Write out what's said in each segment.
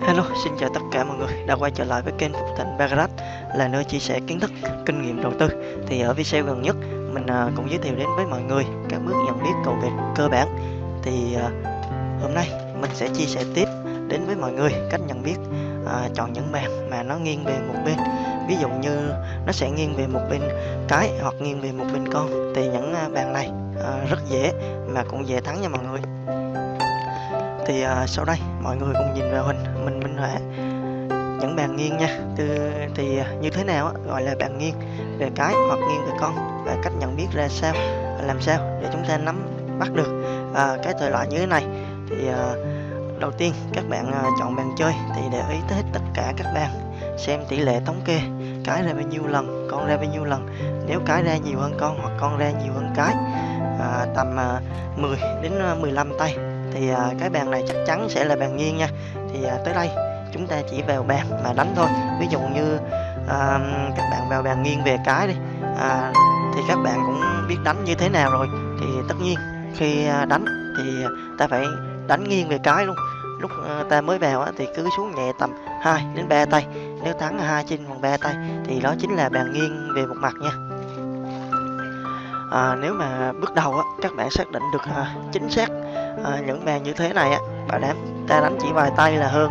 Hello, xin chào tất cả mọi người đã quay trở lại với kênh Phục Thịnh Bagarat là nơi chia sẻ kiến thức, kinh nghiệm đầu tư. Thì ở video gần nhất mình à, cũng giới thiệu đến với mọi người các bước nhận biết cầu vượt cơ bản. Thì à, hôm nay mình sẽ chia sẻ tiếp đến với mọi người cách nhận biết à, chọn những bàn mà nó nghiêng về một bên. Ví dụ như nó sẽ nghiêng về một bên cái hoặc nghiêng về một bên con thì những à, bàn này à, rất dễ mà cũng dễ thắng nha mọi người thì uh, sau đây mọi người cùng nhìn vào hình mình minh họa những bàn nghiêng nha. Từ thì à, như thế nào á, gọi là bàn nghiêng? Về cái hoặc nghiêng về con và cách nhận biết ra sao làm sao để chúng ta nắm bắt được à, cái thời loại như thế này? Thì à, đầu tiên các bạn à, chọn bàn chơi thì để ý tới tất cả các bàn xem tỷ lệ thống kê cái ra bao nhiêu lần con ra bao nhiêu lần. Nếu cái ra nhiều hơn con hoặc con ra nhiều hơn cái à, tầm à, 10 đến à, 15 tay thì à, cái bàn này chắc chắn sẽ là bàn nghiêng nha. Thì à, tới đây chúng ta chỉ vào bàn mà đánh thôi. Ví dụ như à, các bạn vào bàn nghiêng về cái đi à, thì các bạn cũng biết đánh như thế nào rồi. Thì tất nhiên khi à, đánh thì ta phải đánh nghiêng về cái luôn. Lúc à, ta mới vào á, thì cứ xuống nhẹ tầm 2 đến 3 tay. Nếu thắng hai trên phần 3 tay thì đó chính là bàn nghiêng về một mặt nha à, nếu mà bước đầu á, các bạn xác định được à, chính xác à, những màn như thế này á bảo đảm ta đánh chỉ vài tay là hơn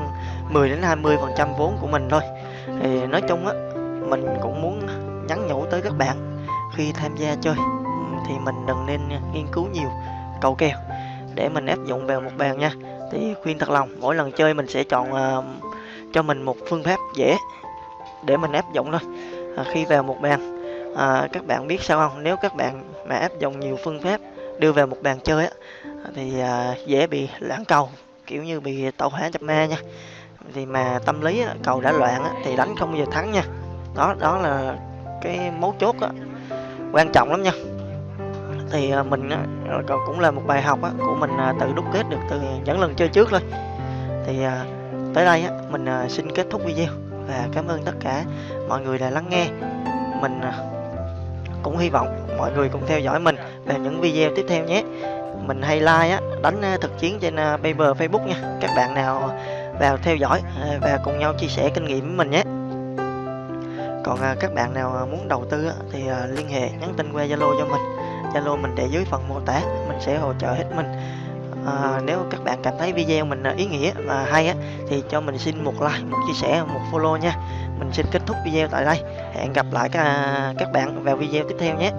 10 đến 20 phần trăm vốn của mình thôi. Thì nói chung á mình cũng muốn nhắn nhủ tới các bạn khi tham gia chơi thì mình đừng nên nghiên cứu nhiều cầu kèo. Để mình áp dụng vào một bàn nha. Thì khuyên thật lòng mỗi lần chơi mình sẽ chọn uh, cho mình một phương pháp dễ để mình áp dụng thôi. À, khi vào một bàn à, các bạn biết sao không? Nếu các bạn mà áp dụng nhiều phương pháp đưa vào một bàn chơi á thì à, dễ bị lãng cầu kiểu như bị tẩu hỏa nhập ma nha. Thì mà tâm lý á, cầu đã loạn á, thì đánh không bao giờ thắng nha. Đó đó là cái mấu chốt á, quan trọng lắm nha. Thì à, mình cũng là một bài học của mình à, tự đúc kết được từ những lần chơi trước thôi. Thì à, tới đây mình xin kết thúc video và cảm ơn tất cả mọi người đã lắng nghe. Mình cũng hy vọng mọi người cùng theo dõi mình về những video tiếp theo nhé. Mình hay like á, đánh ờ, thực chiến trên ờ, Paper Facebook nha. Các bạn nào vào theo dõi ờ, và cùng nhau chia sẻ kinh nghiệm với mình nhé. Còn các bạn nào muốn đầu tư thì liên hệ nhắn tin qua Zalo cho mình. Zalo mình để dưới phần mô tả, mình sẽ hỗ trợ hết mình à, nếu các bạn cảm thấy video mình à, ý nghĩa và hay á thì cho mình xin một like một chia sẻ một follow nha. Mình xin kết thúc video tại đây. Hẹn gặp lại các, các bạn vào video tiếp theo nhé.